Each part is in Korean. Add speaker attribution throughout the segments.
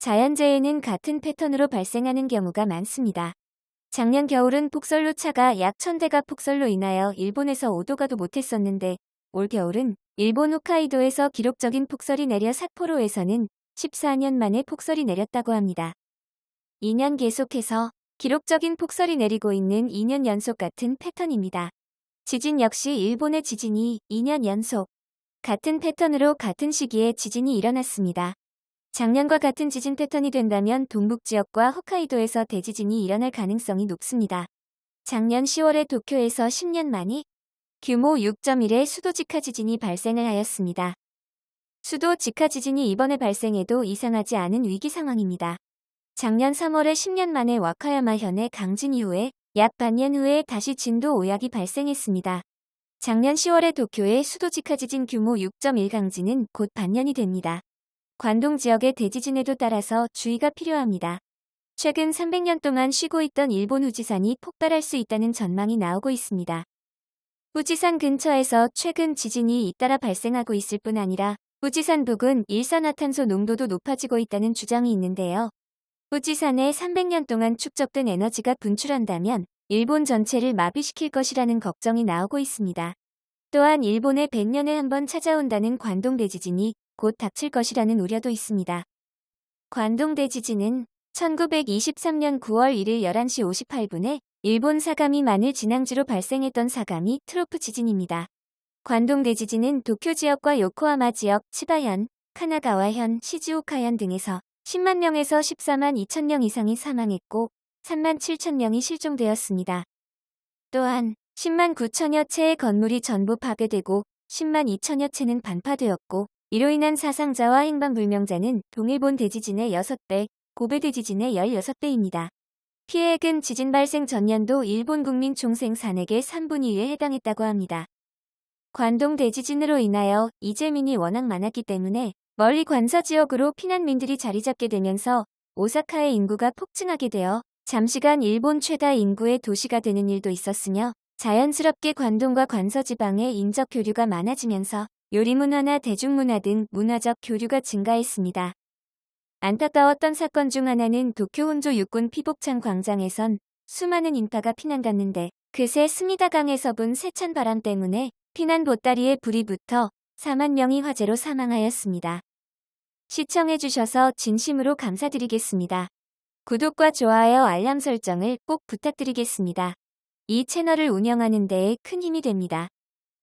Speaker 1: 자연재해는 같은 패턴으로 발생하는 경우가 많습니다. 작년 겨울은 폭설로 차가 약 1000대가 폭설로 인하여 일본에서 오도가도 못했었는데 올 겨울은 일본 홋카이도에서 기록적인 폭설이 내려 삿포로에서는 14년 만에 폭설이 내렸다고 합니다. 2년 계속해서 기록적인 폭설이 내리고 있는 2년 연속 같은 패턴입니다. 지진 역시 일본의 지진이 2년 연속 같은 패턴으로 같은 시기에 지진이 일어났습니다. 작년과 같은 지진 패턴이 된다면 동북 지역과 홋카이도에서 대지진이 일어날 가능성이 높습니다. 작년 10월에 도쿄에서 10년 만에 규모 6.1의 수도 직하 지진이 발생을 하였습니다. 수도 직하 지진이 이번에 발생해도 이상하지 않은 위기 상황입니다. 작년 3월에 10년 만에 와카야마 현의 강진 이후에 약 반년 후에 다시 진도 5약이 발생했습니다. 작년 10월에 도쿄의 수도 직하 지진 규모 6.1 강진은 곧 반년이 됩니다. 관동 지역의 대지진에도 따라서 주의가 필요합니다. 최근 300년 동안 쉬고 있던 일본 후지산이 폭발할 수 있다는 전망이 나오고 있습니다. 후지산 근처에서 최근 지진이 잇따라 발생하고 있을 뿐 아니라 후지산 부근 일산화탄소 농도도 높아지고 있다는 주장이 있는데요. 후지산에 300년 동안 축적된 에너지가 분출한다면 일본 전체를 마비시킬 것이라는 걱정이 나오고 있습니다. 또한 일본에 100년에 한 번 찾아온다는 관동 대지진이 곧 닥칠 것이라는 우려도 있습니다. 관동 대 지진은 1923년 9월 1일 11시 58분에 일본 사가미 마늘 진앙지로 발생했던 사가미 트로프 지진입니다. 관동 대 지진은 도쿄 지역과 요코하마 지역, 치바현, 카나가와현, 시즈오카현 등에서 10만 명에서 14만 2천 명 이상이 사망했고 3만 7천 명이 실종되었습니다. 또한 10만 9천여 채의 건물이 전부 파괴되고 10만 2천여 채는 반파되었고 이로 인한 사상자와 행방불명자는 동일본 대지진의 6배, 고베 대지진의 16배입니다. 피해액은 지진 발생 전년도 일본 국민 총생 산액의 3분의 2에 해당했다고 합니다. 관동 대지진으로 인하여 이재민이 워낙 많았기 때문에 멀리 관서 지역으로 피난민들이 자리 잡게 되면서 오사카의 인구가 폭증하게 되어 잠시간 일본 최다 인구의 도시가 되는 일도 있었으며 자연스럽게 관동과 관서 지방의 인적 교류가 많아지면서 요리문화나 대중문화 등 문화적 교류가 증가했습니다. 안타까웠던 사건 중 하나는 도쿄 혼조 육군 피복창 광장에선 수많은 인파가 피난 갔는데 그새 스미다강에서 분 세찬 바람 때문에 피난 보따리에 불이 붙어 4만 명이 화재로 사망하였습니다. 시청해주셔서 진심으로 감사드리겠습니다. 구독과 좋아요 알람 설정을 꼭 부탁드리겠습니다. 이 채널을 운영하는 데에 큰 힘이 됩니다.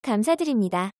Speaker 1: 감사드립니다.